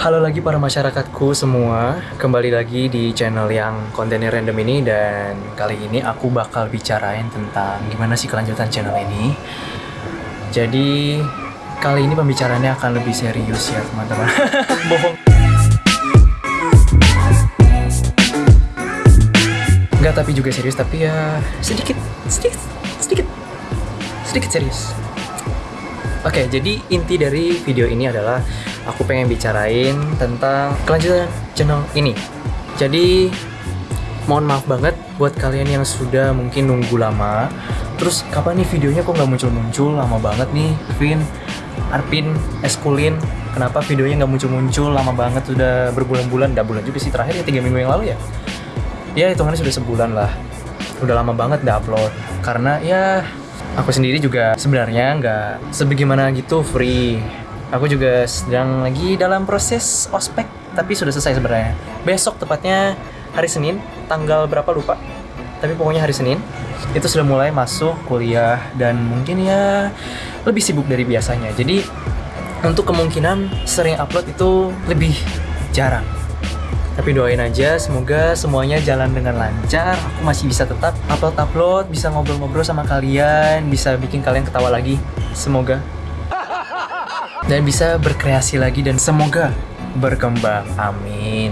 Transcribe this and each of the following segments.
Halo lagi para masyarakatku semua, kembali lagi di channel yang kontennya random ini dan kali ini aku bakal bicarain tentang gimana sih kelanjutan channel ini. Jadi kali ini pembicaraannya akan lebih serius ya teman-teman. Bohong. Enggak tapi juga serius tapi ya sedikit sedikit sedikit sedikit serius. Oke, jadi inti dari video ini adalah aku pengen bicarain tentang kelanjutan channel ini. Jadi mohon maaf banget buat kalian yang sudah mungkin nunggu lama. Terus kapan nih videonya kok nggak muncul-muncul? Lama banget nih, Vin, Arpin, Eskulin. Kenapa videonya nggak muncul-muncul? Lama banget, sudah berbulan-bulan. Nggak bulan juga sih terakhir ya tiga minggu yang lalu ya. Ya hitungannya sudah sebulan lah. Udah lama banget udah upload. Karena ya aku sendiri juga sebenarnya nggak sebagaimana gitu free aku juga sedang lagi dalam proses ospek tapi sudah selesai sebenarnya. Besok tepatnya hari Senin tanggal berapa lupa. Tapi pokoknya hari Senin itu sudah mulai masuk kuliah dan mungkin ya lebih sibuk dari biasanya. Jadi untuk kemungkinan sering upload itu lebih jarang. Tapi doain aja semoga semuanya jalan dengan lancar. Aku masih bisa tetap upload upload bisa ngobrol-ngobrol sama kalian bisa bikin kalian ketawa lagi. Semoga dan bisa berkreasi lagi dan semoga berkembang amin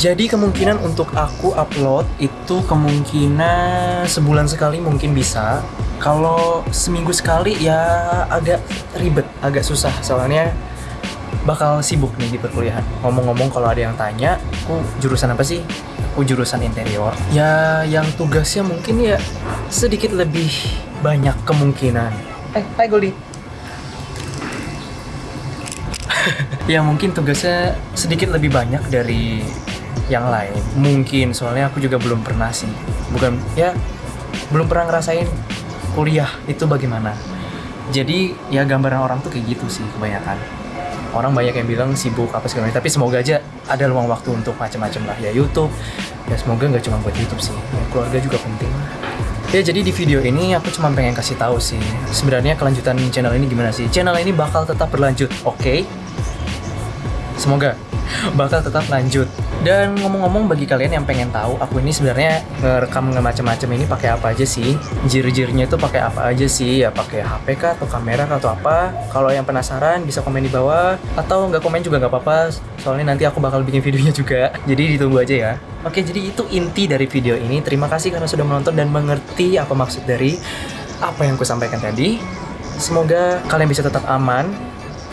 jadi kemungkinan untuk aku upload itu kemungkinan sebulan sekali mungkin bisa kalau seminggu sekali ya agak ribet agak susah soalnya bakal sibuk nih di perkuliahan. Ngomong-ngomong kalau ada yang tanya, aku jurusan apa sih? Aku jurusan interior. Ya, yang tugasnya mungkin ya sedikit lebih banyak kemungkinan. Eh, hai Goldie. ya mungkin tugasnya sedikit lebih banyak dari yang lain. Mungkin soalnya aku juga belum pernah sih. Bukan ya belum pernah ngerasain kuliah itu bagaimana. Jadi ya gambaran orang tuh kayak gitu sih kebanyakan orang banyak yang bilang sibuk apa segala tapi semoga aja ada luang waktu untuk macam-macam lah ya YouTube ya semoga nggak cuma buat YouTube sih ya, keluarga juga penting ya jadi di video ini aku cuma pengen kasih tahu sih sebenarnya kelanjutan channel ini gimana sih channel ini bakal tetap berlanjut oke okay? Semoga bakal tetap lanjut. Dan ngomong-ngomong bagi kalian yang pengen tahu aku ini sebenarnya ngerekam macam-macam ini pakai apa aja sih? Jir-jirnya itu pakai apa aja sih? Ya pakai HP kah atau kamera kah atau apa? Kalau yang penasaran bisa komen di bawah. Atau nggak komen juga nggak apa-apa soalnya nanti aku bakal bikin videonya juga. Jadi ditunggu aja ya. Oke jadi itu inti dari video ini. Terima kasih karena sudah menonton dan mengerti apa maksud dari apa yang aku sampaikan tadi. Semoga kalian bisa tetap aman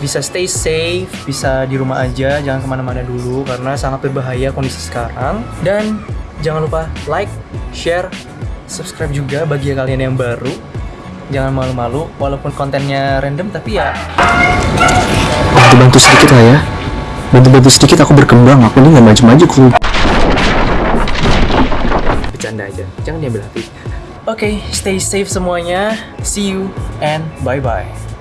bisa stay safe, bisa di rumah aja, jangan ke mana-mana dulu karena sangat berbahaya kondisi sekarang. Dan jangan lupa like, share, subscribe juga bagi kalian yang baru. Jangan malu-malu, walaupun kontennya random tapi ya bantu-bantu sedikit lah ya. Bantu-bantu sedikit aku berkembang, aku ini nggak maju-maju kru. Bercanda aja, jangan diambil hati. Oke, okay, stay safe semuanya. See you and bye-bye.